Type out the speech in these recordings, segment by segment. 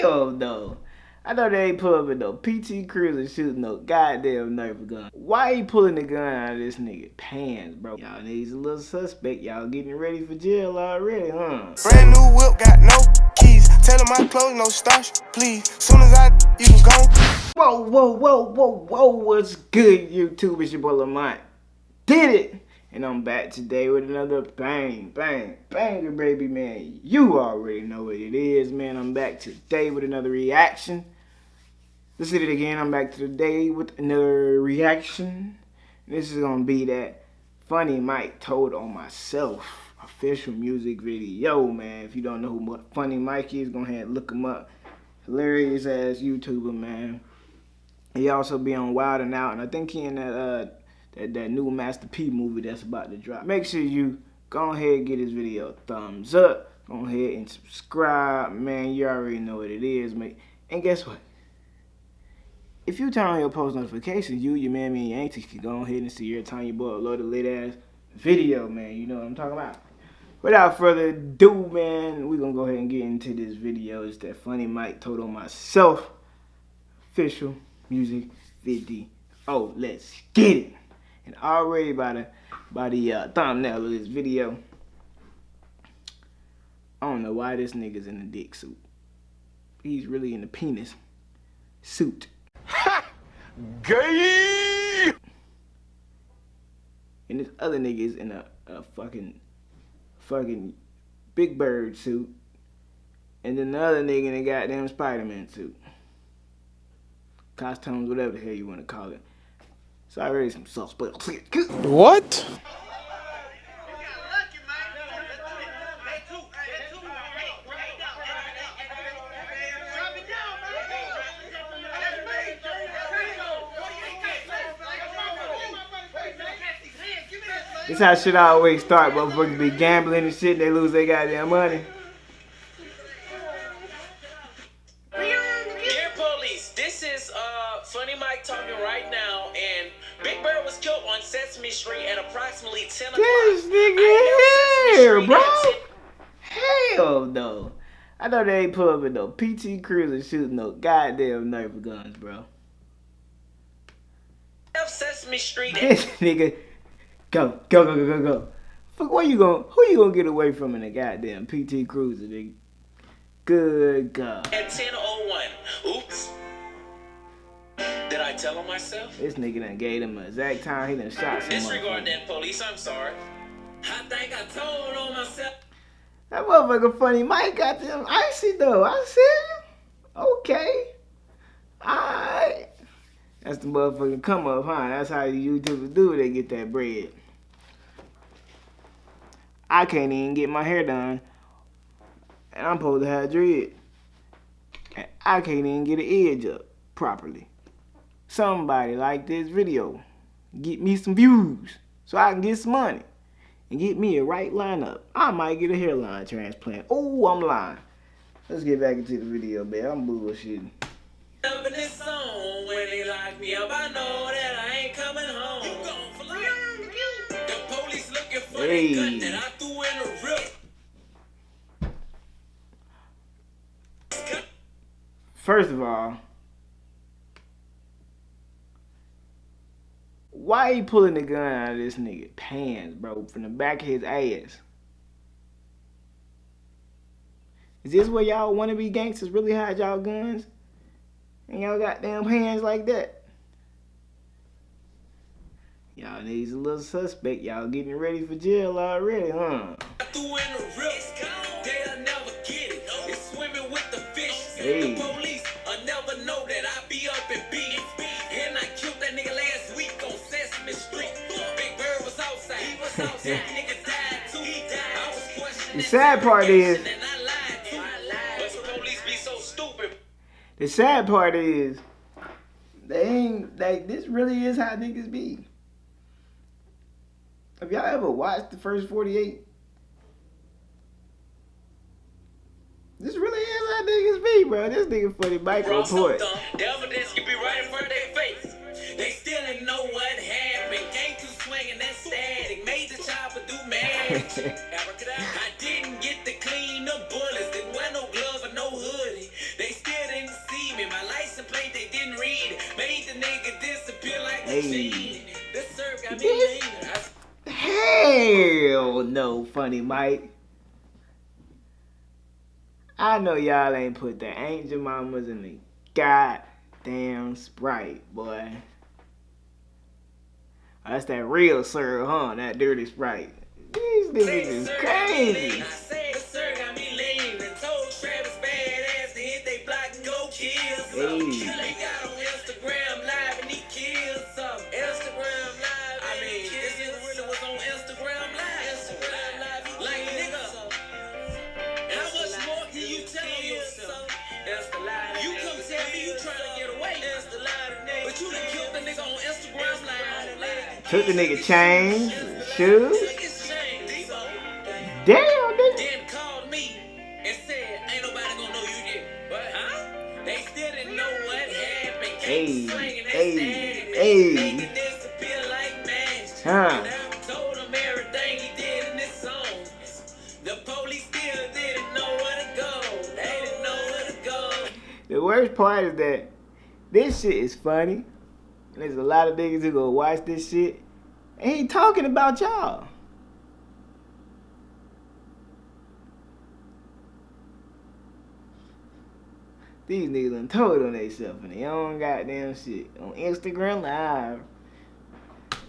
Hell no. I know they ain't pull up in no PT Cruiser shooting no goddamn Nerf gun. Why he pulling the gun out of this nigga pants, bro? Y'all niggas a little suspect. Y'all getting ready for jail already, huh? Brand new whip, got no keys. Tell my clothes, no starch, please. Soon as I, you can go. Whoa, whoa, whoa, whoa, whoa, what's good, YouTube? It's your boy Lamont. Did it! And I'm back today with another bang, bang, banger, baby, man. You already know what it is, man. I'm back today with another reaction. Let's hit it again. I'm back today with another reaction. This is gonna be that Funny Mike told on myself official music video, man. If you don't know who Funny Mike is, go ahead and look him up. Hilarious ass YouTuber, man. He also be on Wild and Out, and I think he in that uh that, that new Master P movie that's about to drop. Make sure you go ahead and get this video a thumbs up. Go ahead and subscribe, man. You already know what it is, mate. And guess what? If you turn on your post notifications, you, your mammy, and your aunties can go ahead and see every time your boy upload a lit ass video, man. You know what I'm talking about. Without further ado, man, we're gonna go ahead and get into this video. It's that funny Mike told on myself official music video. Oh, let's get it. And already by the by the uh, thumbnail of this video, I don't know why this nigga's in the dick suit. He's really in the penis suit. Ha! Gay! And this other nigga is in a, a fucking, fucking Big Bird suit. And then the other nigga in a goddamn Spider-Man suit. Costumes, whatever the hell you want to call it. So I some sauce, but What? This how shit always start. Motherfuckers be gambling and shit. They lose their goddamn money. Right now, and Big Bird was killed on Sesame Street at approximately 10 o'clock. This nigga here, bro. Hell no. I know they ain't pull up in no PT Cruiser shooting no goddamn Nerf guns, bro. Sesame Street. This nigga Go, go, go, go, go, go. Fuck, where you going? Who you gonna get away from in a goddamn PT Cruiser, nigga? Good God. At 10:01. Oops. Tell on myself? This nigga done gave him a exact time. He done shot some Disregard that, police. I'm sorry. I think I told on myself. That motherfucker funny Mike got them icy though. I see you. Okay. Alright. That's the motherfucking come up, huh? That's how you YouTubers do they get that bread. I can't even get my hair done. And I'm supposed to have dread. And I can't even get an edge up properly. Somebody like this video. Get me some views so I can get some money. And get me a right lineup. I might get a hairline transplant. Oh, I'm lying. Let's get back into the video, man. I'm bullshitting me up, I know that I ain't coming home. You gone for life. The police looking for hey. the gun that I threw in the rip. First of all, why he pulling the gun out of this nigga pants, bro, from the back of his ass? Is this where y'all wanna be gangsters really hide y'all guns? And y'all got damn hands like that? Y'all needs a little suspect. Y'all getting ready for jail already, huh? Hey. The sad part is. The sad part is, they ain't like this. Really is how niggas be. Have y'all ever watched the first 48? This really is how niggas be, bro. This nigga funny report. The I didn't get the clean bullets. Didn't wear no or no. They still didn't see me. My license plate they didn't read. Made the nigga disappear like hey. This got me Hell no, funny Mike. I know y'all ain't put the angel mamas in the goddamn sprite, boy. That's that real sir, huh? That dirty sprite. These niggas is crazy. I said the sir got me lean and told Travis badass to hit they block and go kill some. Hey. Kill they got on Instagram live and he killed some. Instagram live. I mean, this nigga really was on Instagram live. Instagram live. Like nigga. How much more can you tell yourself? You come tell me you trying to get away. But you done killed the nigga on Instagram live. Took the nigga chains, shoes. It's shame, Debo. Damn, nigga. Then called me and said, ain't nobody gonna know you did. But, huh? They still didn't know what happened. Hey, Came slinging that hey, hey. Making it disappear like magic. Huh. And I told him everything he did in this song. The police still didn't know where to go. They didn't know where to go. The worst part is that this shit is funny. And there's a lot of niggas who go watch this shit. And he talking about y'all. These niggas done told on themselves and they own goddamn shit on Instagram Live.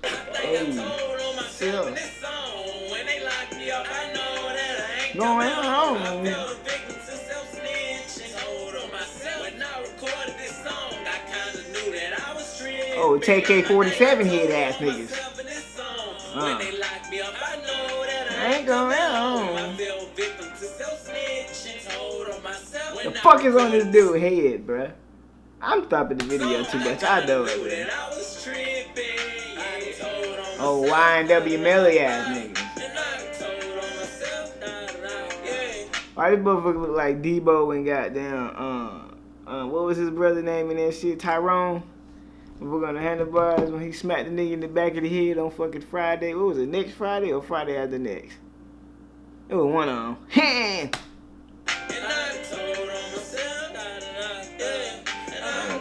I think I Hey, told on myself in yeah. this song. When they locked me up, I know that I ain't No, coming ain't home. wrong. I fell a victim to self-snitching. Told on myself. When I recorded this song, I kinda knew that I was tripping. Oh, TK47 head ass niggas. myself in this song. Uh. When they locked me up, I know that I I ain't going coming fuck is on this dude head, bruh? I'm stopping the video too much. I know it, man. Oh. YNW Melly ass niggas. And. Why this motherfucker look like Deebo and goddamn, uh, uh, what was his brother name in that shit? Tyrone? We're gonna handlebars when he smacked the nigga in the back of the head on fucking Friday. What was it, next Friday or Friday after next? It was one of them.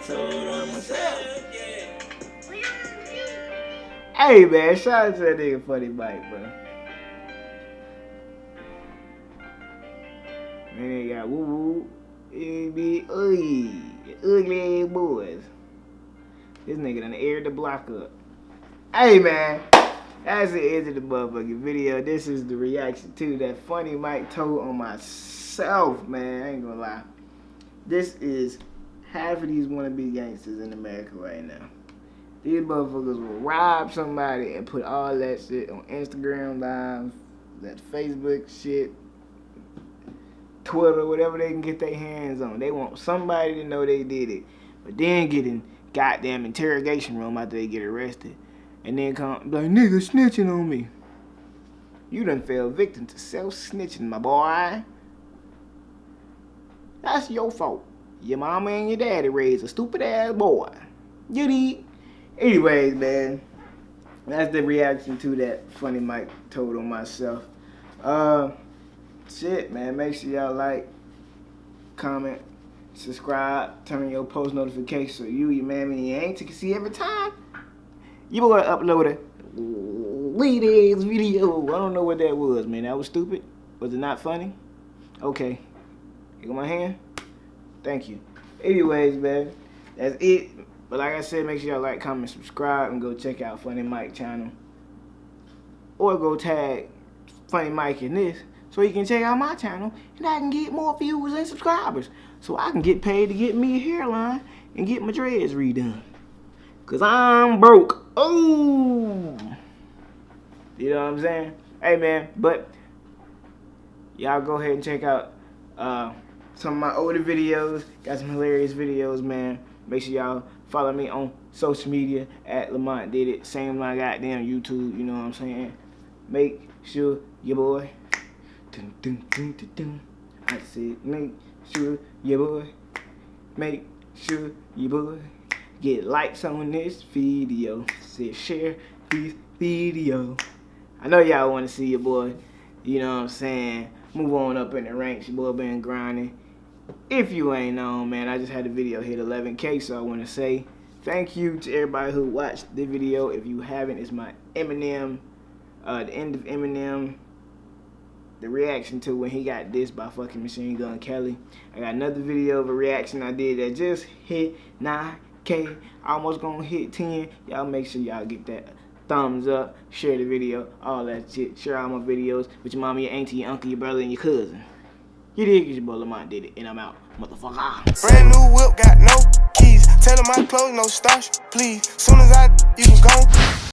hey man, shout out to that nigga Funny Mike, bro. Man, they got woo woo. It be ugly, ugly boys. This nigga done aired the block up. Hey man, that's the end of the motherfucking video. This is the reaction to that funny Mike told on myself, man. I ain't gonna lie. This is half of these wannabe gangsters in America right now. These motherfuckers will rob somebody and put all that shit on Instagram Live, that Facebook shit, Twitter, whatever they can get their hands on. They want somebody to know they did it. But then get in goddamn interrogation room after they get arrested. And then come like, nigga snitching on me. You done fell victim to self-snitching, my boy. That's your fault. Your mama and your daddy raised a stupid ass boy. You did. Anyways, man. That's the reaction to that funny Mike told on myself. Uh shit, man. Make sure y'all like, comment, subscribe, turn on your post notifications so you, your mammy, and your auntie can see every time you boy upload a lead ass video. I don't know what that was, man. That was stupid. Was it not funny? Okay. You got my hand? Thank you. Anyways, man, that's it. But like I said, make sure y'all like, comment, subscribe, and go check out Funny Mike channel. Or go tag Funny Mike in this so you can check out my channel and I can get more views and subscribers. So I can get paid to get me a hairline and get my dreads redone. Cause I'm broke. Oh, you know what I'm saying? Hey man, but y'all go ahead and check out uh, some of my older videos. Got some hilarious videos, man. Make sure y'all follow me on social media at Lamont Did It. Same my goddamn YouTube. You know what I'm saying? Make sure your boy. Dun, dun, dun, dun, dun. I said, make sure your boy. Make sure your boy get likes on this video. Said share this video. I know y'all want to see your boy, you know what I'm saying, move on up in the ranks. Your boy been grinding. If you ain't known, man, I just had a video hit 11K, so I want to say thank you to everybody who watched the video. If you haven't, it's my Eminem, uh, the end of Eminem, the reaction to when he got this by fucking Machine Gun Kelly. I got another video of a reaction I did that just hit 9K, almost gonna hit 10. Y'all make sure y'all get that thumbs up, share the video, all that shit. Share all my videos with your mama, your auntie, your uncle, your brother, and your cousin. You did It's your boy Lamont did it, and I'm out, motherfucker. Brand new whip, got no keys. Tell 'em my clothes, no starch, please. Soon as I, you can go.